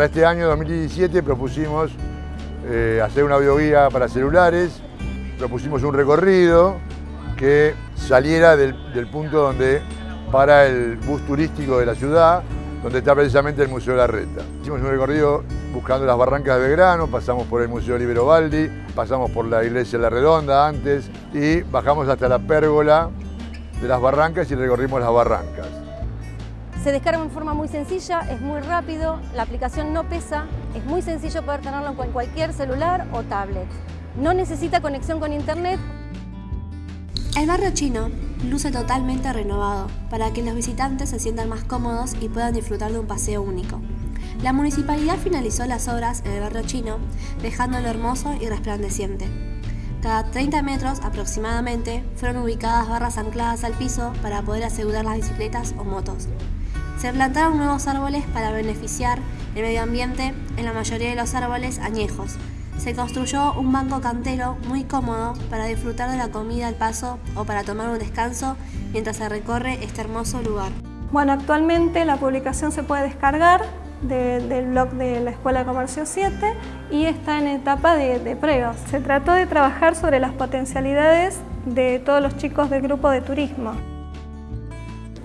Para este año 2017 propusimos eh, hacer una bioguía para celulares, propusimos un recorrido que saliera del, punto donde para el bus turístico de la ciudad, donde está precisamente el Museo de la Reta. Hicimos un recorrido buscando las barrancas de Belgrano, pasamos por el Museo Libero Baldi, pasamos por la iglesia de la Redonda antes y bajamos hasta la pérgola de las barrancas y recorrimos las barrancas. Se descarga de forma muy sencilla, es muy rápido, la aplicación no pesa, es muy sencillo poder tenerlo en cualquier celular o tablet. No necesita conexión con internet. El barrio chino luce totalmente renovado para que los visitantes se sientan más cómodos y puedan disfrutar de un paseo único. La municipalidad finalizó las obras en el barrio chino, dejándolo hermoso y resplandeciente. Cada 30 metros aproximadamente fueron ubicadas barras ancladas al piso para poder asegurar las bicicletas o motos. Se plantaron nuevos árboles para beneficiar el medio ambiente en la mayoría de los árboles añejos. Se construyó un banco cantero muy cómodo para disfrutar de la comida al paso o para tomar un descanso mientras se recorre este hermoso lugar. Bueno, actualmente la publicación se puede descargar del blog de la Escuela de Comercio 7 y está en etapa de, de pruebas. Se trató de trabajar sobre las potencialidades de todos los chicos del grupo de turismo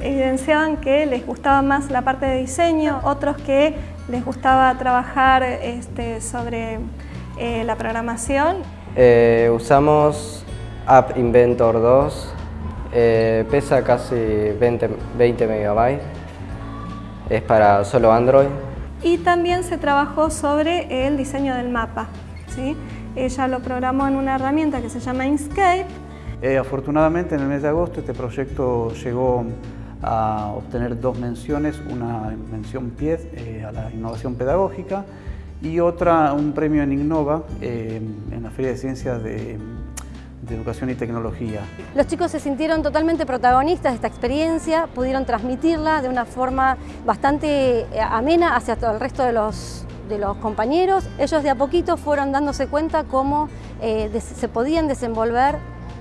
evidenciaban que les gustaba más la parte de diseño, otros que les gustaba trabajar este, sobre eh, la programación. Eh, usamos App Inventor 2, eh, pesa casi 20, 20 megabytes, es para solo Android. Y también se trabajó sobre el diseño del mapa. ¿sí? Ella lo programó en una herramienta que se llama Inkscape. afortunadamente en el mes de agosto este proyecto llegó a obtener dos menciones, una mención PIED eh, a la innovación pedagógica y otra, un premio en Innova eh, en la Feria de Ciencias de, Educación y Tecnología. Los chicos se sintieron totalmente protagonistas de esta experiencia, pudieron transmitirla de una forma bastante eh, amena hacia todo el resto de los, de los compañeros. Ellos de a poquito fueron dándose cuenta cómo se podían desenvolver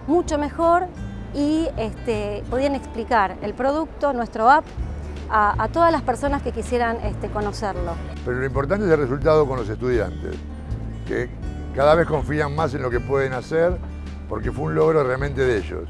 mucho mejor y este, podían explicar el producto, nuestro app, a, todas las personas que quisieran este, conocerlo. Pero lo importante es el resultado con los estudiantes, que cada vez confían más en lo que pueden hacer porque fue un logro realmente de ellos.